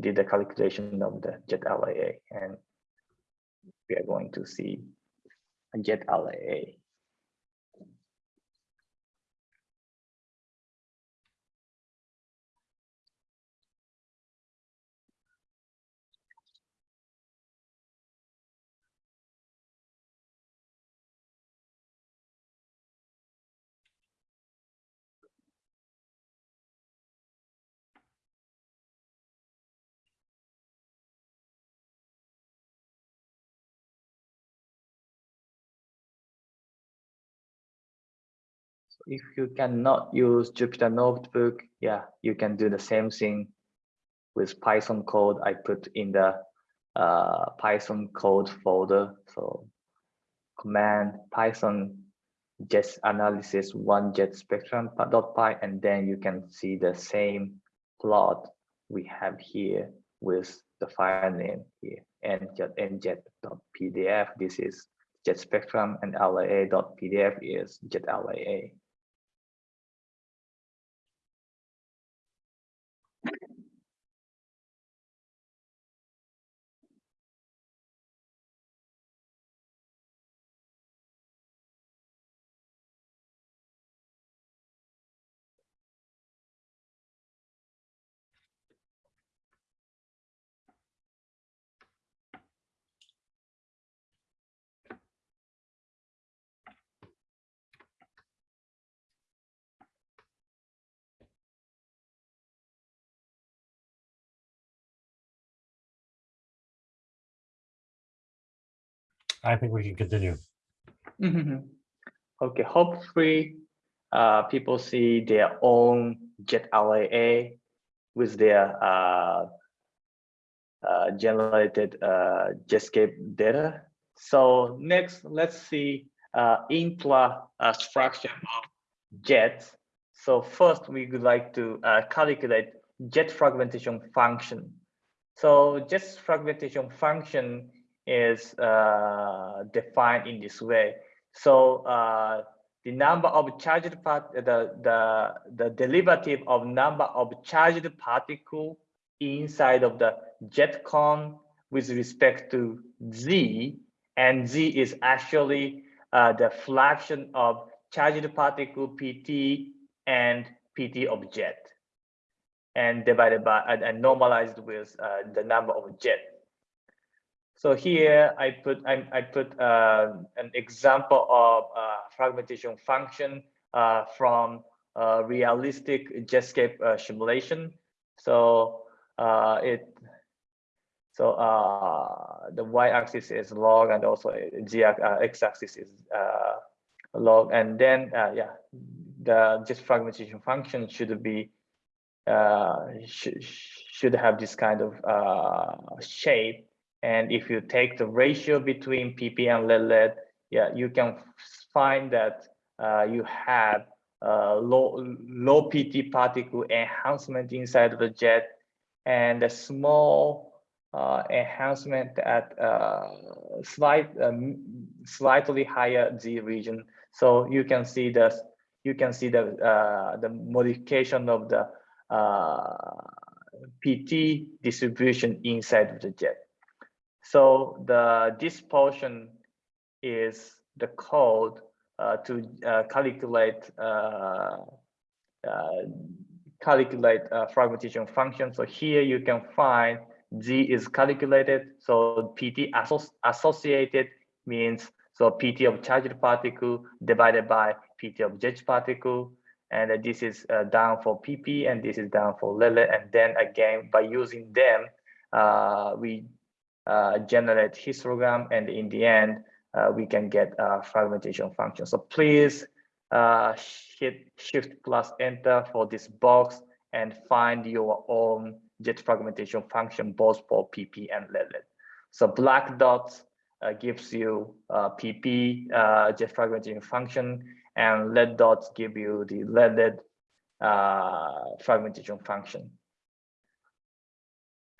did the calculation of the jet RAA and we are going to see a jet RAA. If you cannot use Jupyter Notebook, yeah, you can do the same thing with Python code I put in the uh, Python code folder. So command Python jet analysis one jet spectrum dot py, and then you can see the same plot we have here with the file name here njet njet.pdf. This is jet spectrum and laa.pdf is jet laa. I think we can continue. Mhm. Okay, hopefully uh, people see their own Jet RAA with their uh, uh, generated uh, Jetscape data. So next, let's see uh, intra uh, of jets. So first, we would like to uh, calculate jet fragmentation function. So jet fragmentation function is uh, defined in this way. So uh, the number of charged part, the, the, the derivative of number of charged particle inside of the jet cone with respect to z, and z is actually uh, the fraction of charged particle pt and pt of jet, and divided by and, and normalized with uh, the number of jet. So here I put I, I put uh, an example of uh, fragmentation function uh, from realistic Jetscape uh, simulation. So uh, it so uh, the y-axis is log and also x-axis is log, and then yeah, the just fragmentation function should be sh should have this kind of shape and if you take the ratio between PP and lead yeah, you can find that uh, you have uh, low, low PT particle enhancement inside of the jet and a small uh, enhancement at uh, slight, um, slightly higher Z region. So you can see the you can see the uh, the modification of the uh, PT distribution inside of the jet. So the this portion is the code uh, to uh, calculate uh, uh calculate uh, fragmentation function. So here you can find z is calculated. So pt associated means so pt of charged particle divided by pt of jet particle. And this is uh, down for pp and this is down for lead lead. And then again, by using them, we generate histogram, and in the end, uh, we can get a fragmentation function. So please uh, hit shift plus enter for this box and find your own jet fragmentation function both for PP and lead lead. So black dots uh, gives you uh, PP uh, jet fragmentation function and red dots give you the lead lead fragmentation function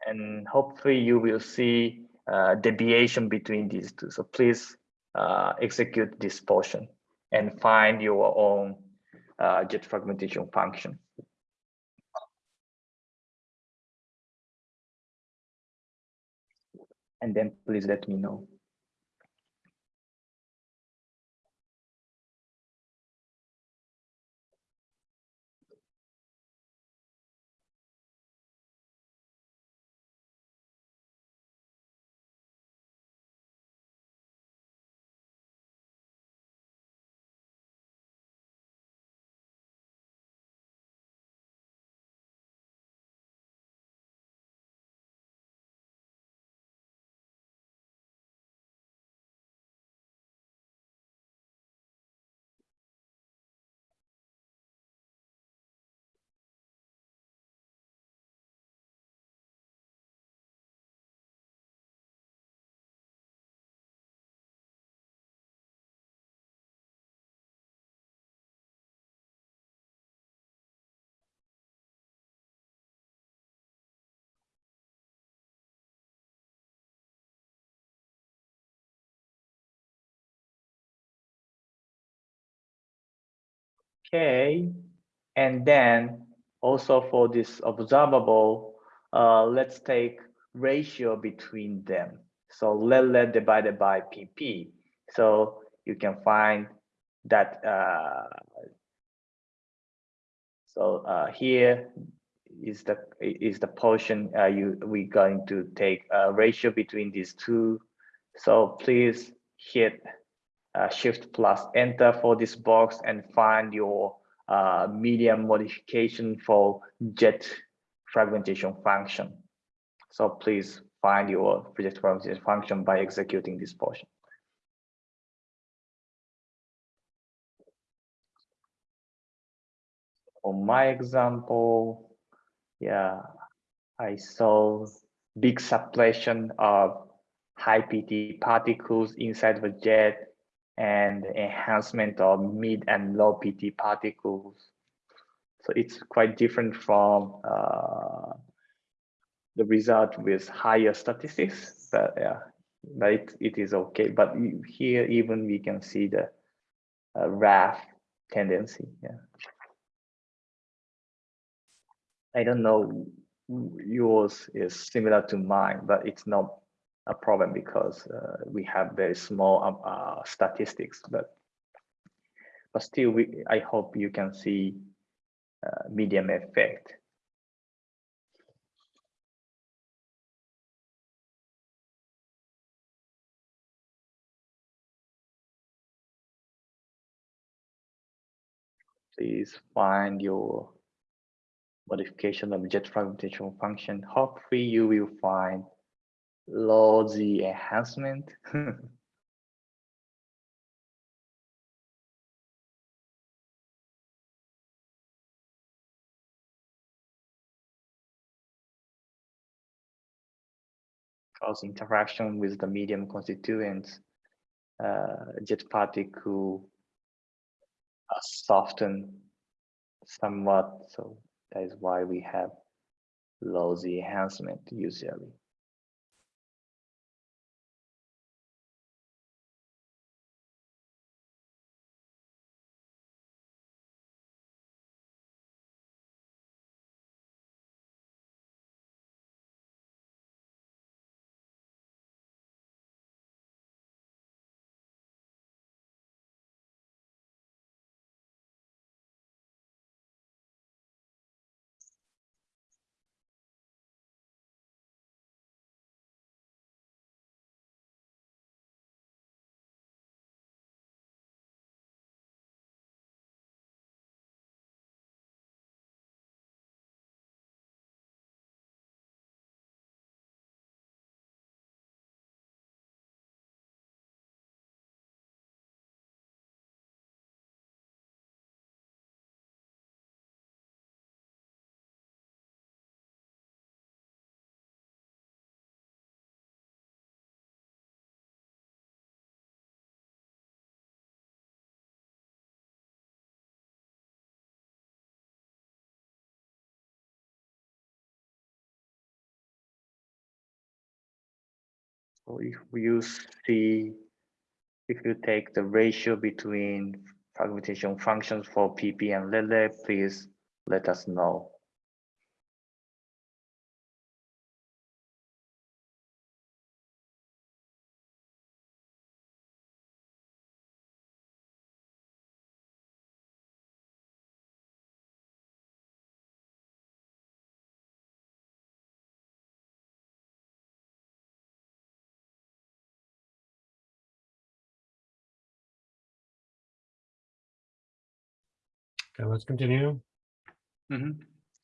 and hopefully you will see uh, deviation between these two. So please uh, execute this portion and find your own uh, jet fragmentation function. And then please let me know. Okay, and then also for this observable, uh, let's take ratio between them. So lead lead divided by PP. So you can find that. Uh, so uh, here is the is the portion uh, you we going to take a ratio between these two. So please hit uh, shift plus enter for this box and find your uh, medium modification for jet fragmentation function. So please find your jet fragmentation function by executing this portion. On my example, yeah, I saw big suppression of high PT particles inside the jet and enhancement of mid and low PT particles. So it's quite different from uh, the result with higher statistics, but yeah, but it, it is okay. But here even we can see the uh, RAF tendency. Yeah. I don't know yours is similar to mine, but it's not a problem because uh, we have very small um, uh, statistics, but but still, we I hope you can see uh, medium effect. Please find your modification of jet fragmentation function. Hopefully you will find Z enhancement. Cause interaction with the medium constituents, uh, jet particle uh, soften somewhat. So that is why we have Z enhancement usually. So if you see, if you take the ratio between fragmentation functions for PP and lead lead, please let us know. Okay, let's continue. Mhm.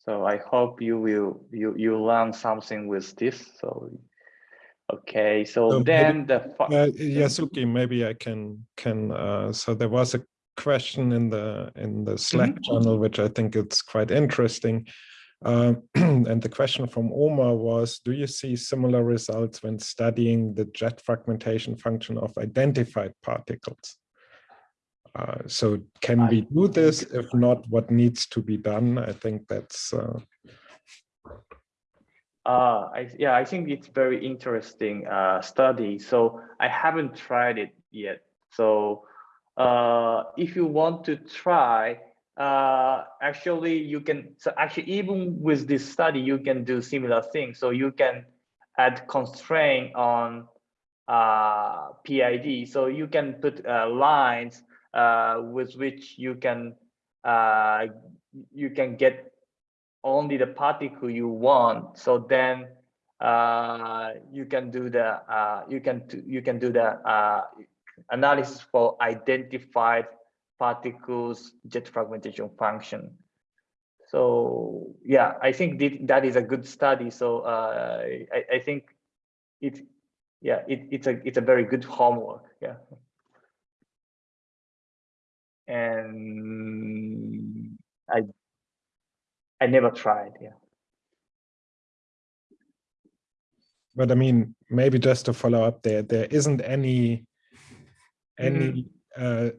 So I hope you will you you learn something with this. So okay, so So maybe- then the fi- Uh, Yasuki, maybe I can can. Uh, so there was a question in the in the Slack channel, which I think it's quite interesting. Uh, and the question from Omar was, do you see similar results when studying the jet fragmentation function of identified particles? Uh, so can we do this? If not, what needs to be done? I think that's uh, Uh, I, yeah, I think it's very interesting uh, study. So I haven't tried it yet. So uh, if you want to try, uh, actually you can, so actually even with this study, you can do similar things. So you can add constraint on uh, PID. So you can put uh, lines with which you can uh, you can get only the particle you want. So then uh, you can do the uh, you can you can do the uh, analysis for identified particles jet fragmentation function. So yeah, I think that that is a good study. So uh, I, I think it yeah it, it's a it's a very good homework. Yeah. And I I never tried. Yeah. But I mean, maybe just to follow up there, there isn't any any uh,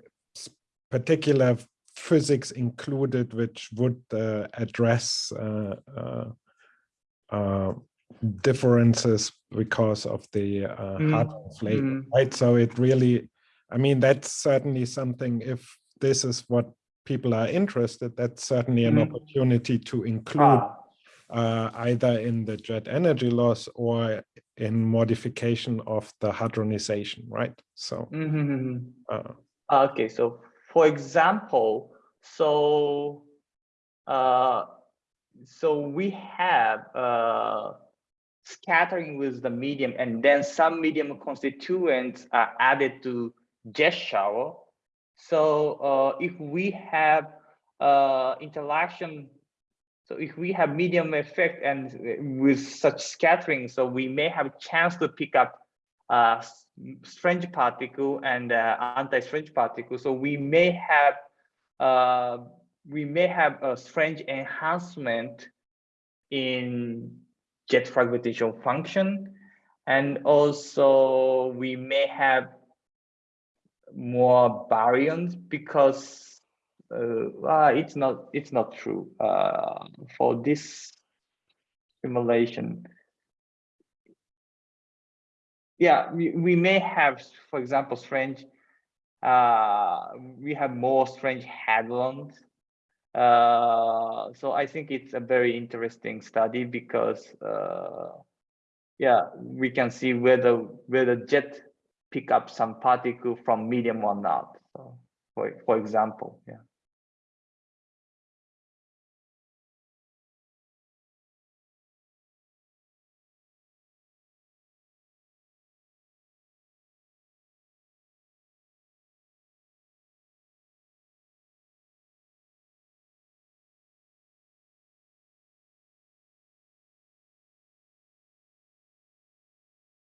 particular physics included which would uh, address uh, uh, uh, differences because of the uh, Mm, hardware flavor, mm. right? So it really, I mean, that's certainly something. If this is what people are interested, that's certainly an Mm. opportunity to include Ah, uh, either in the jet energy loss or in modification of the hadronization, right? So, mhm. uh, Okay, so for example, so uh, so we have uh, scattering with the medium, and then some medium constituents are added to jet shower. So uh, if we have uh, interaction, so if we have medium effect and with such scattering, so we may have a chance to pick up uh, strange particle and uh, anti-strange particle. So we may have uh, we may have a strange enhancement in jet fragmentation function, and also we may have more baryons because uh, ah, it's not it's not true uh, for this simulation yeah, we, we may have, for example, strange, uh, we have more strange hadrons. Uh, so I think it's a very interesting study because, uh, yeah, we can see whether whether jet pick up some particle from medium or not. So, for for example, yeah.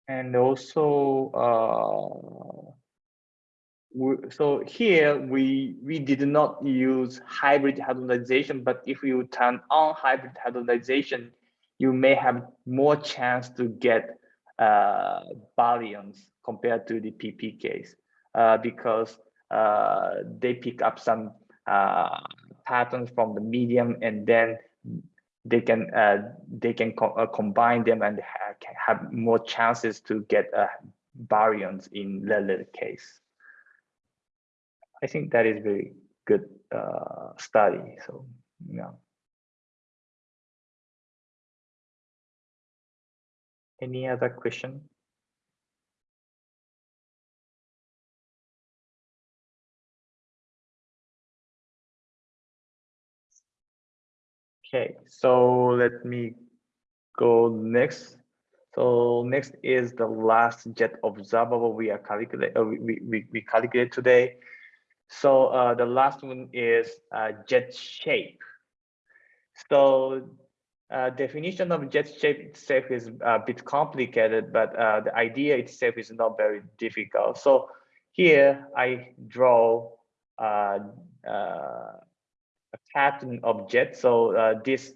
And also uh, so here we we did not use hybrid hadronization but if you turn on hybrid hadronization you may have more chance to get uh, compared to the pp case uh, because uh, they pick up some uh, patterns from the medium and then they can uh, they can co uh, combine them and ha have more chances to get uh, baryons in lead lead case. I think that is very good uh, study. So yeah. Any other question? Okay, so let me go next. So next is the last jet observable we are calculate uh, we, we, we, calculate today. So uh, the last one is uh, jet shape. So uh, definition of jet shape itself is a bit complicated, but uh, the idea itself is not very difficult. So here I draw uh, a pattern of jet. So uh, this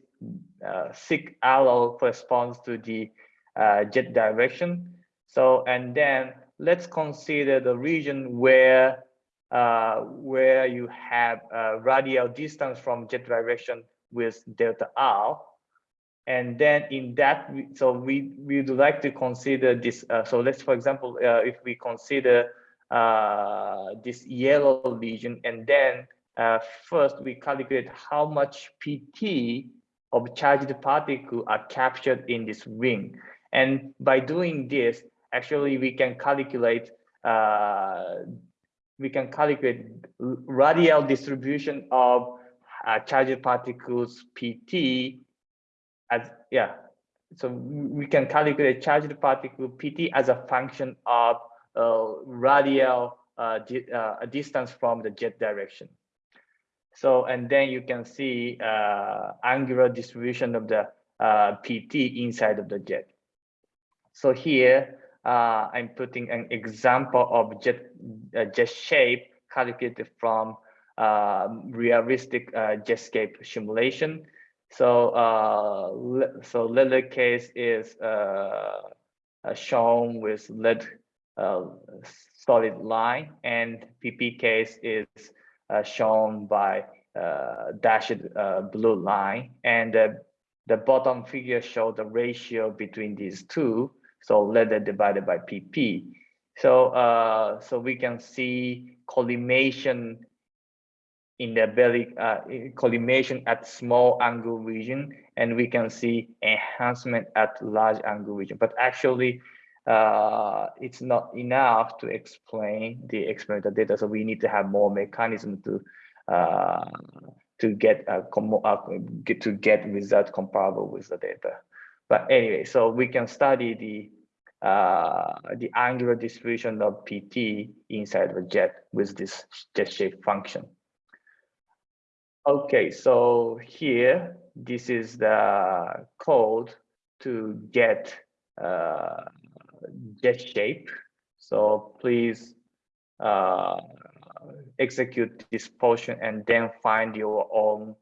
uh, thick arrow corresponds to the uh, jet direction. So and then let's consider the region where uh, where you have uh, radial distance from jet direction with delta r. And then in that, so we we would like to consider this. Uh, so let's, for example, uh, if we consider this yellow region, and then uh, first we calculate how much PT of charged particle are captured in this ring. And by doing this, actually we can calculate uh, we can calculate radial distribution of uh, charged particles PT as yeah. So we can calculate charged particle PT as a function of uh, radial uh, di uh, distance from the jet direction. So, and then you can see uh, angular distribution of the uh, PT inside of the jet. So here, uh, I'm putting an example of jet, uh, jet shape calculated from uh, realistic uh, jetscape simulation. So, uh, so lead lead case is shown with lead solid line, and PP case is shown by uh, dashed uh, blue line. And the bottom figure shows the ratio between these two. So lead lead divided by PP. So, uh, so we can see collimation in the belly, uh, collimation at small angle region, and we can see enhancement at large angle region. But actually, uh, it's not enough to explain the experimental data. So we need to have more mechanism to uh, to get a uh, get to get result comparable with the data. But anyway, so we can study the uh, the angular distribution of PT inside the jet with this jet shape function. Okay, so here this is the code to get uh, jet shape. So please uh, execute this portion and then find your own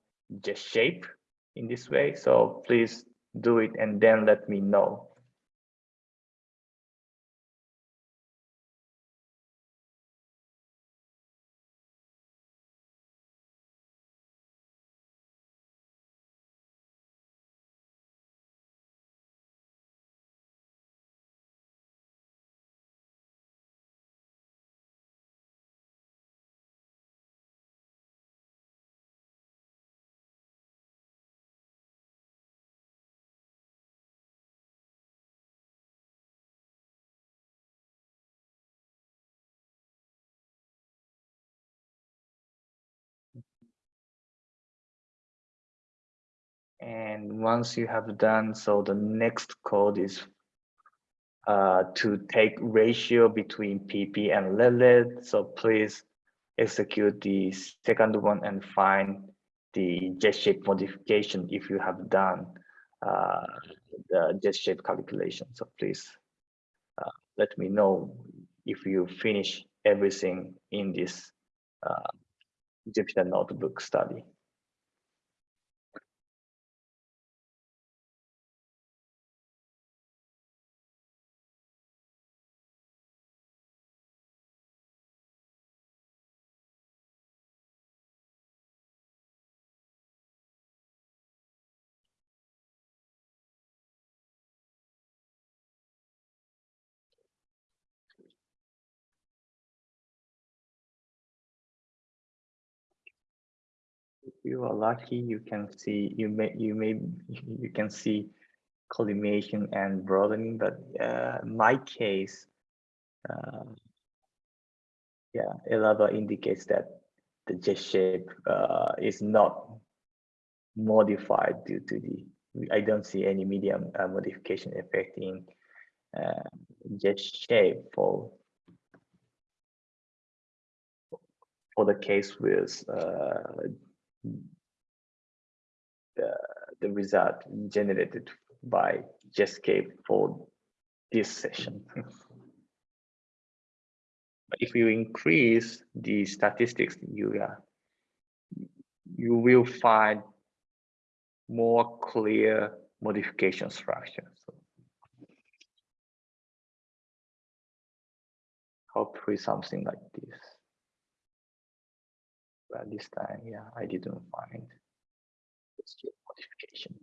jet shape in this way. So please do it and then let me know. And once you have done, so the next code is uh, to take ratio between PP and lead lead. So please execute the second one and find the jet shape modification if you have done uh, the jet shape calculation. So please uh, let me know if you finish everything in this uh, Jupyter notebook study. You are lucky, you can see you may you may you can see collimation and broadening, but uh, my case, uh, yeah, ELAVA indicates that the jet shape uh, is not modified due to the. I don't see any medium uh, modification affecting uh, jet shape for for the case with uh, the, the result generated by Jetscape for this session. but if you increase the statistics, you uh, you will find more clear modification structure. So hopefully something like this but this time, yeah, I didn't find the modification.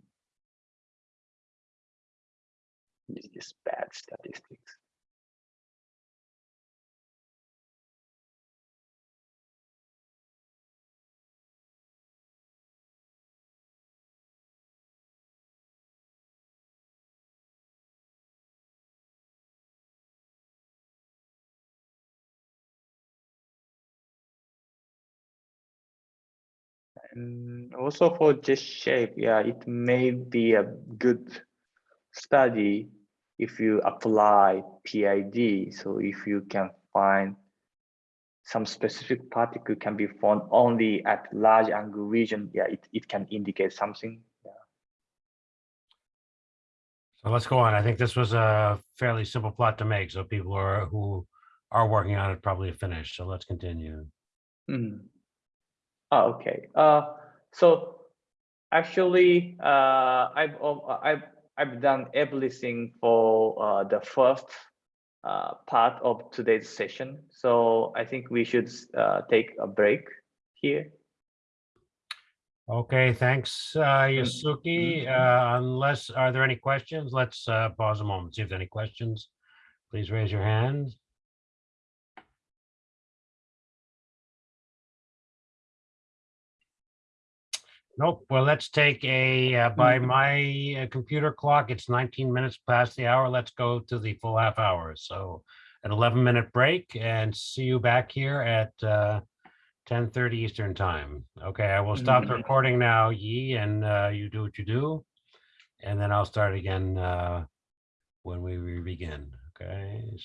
This is bad statistics. And also for jet shape, yeah, it may be a good study if you apply PID. So if you can find some specific particle can be found only at large angle region, yeah, it, it can indicate something. Yeah. So let's go on. I think this was a fairly simple plot to make, so people are, who are working on it probably finished. So let's continue. Hmm. Oh, okay. Uh, so actually, uh, I've I've I've done everything for uh, the first uh, part of today's session. So I think we should uh, take a break here. Okay, thanks, uh, Yasuki. Uh, Unless, are there any questions? Let's uh, pause a moment, see if there are any questions. Please raise your hand. Nope. Well, let's take a, uh, by my uh, computer clock, it's 19 minutes past the hour. Let's go to the full half hour. So an 11 minute break and see you back here at uh, 10:30 Eastern Time. Okay, I will stop the Mhm. recording now, Yi, and uh, you do what you do. And then I'll start again uh, when we re- begin. Okay.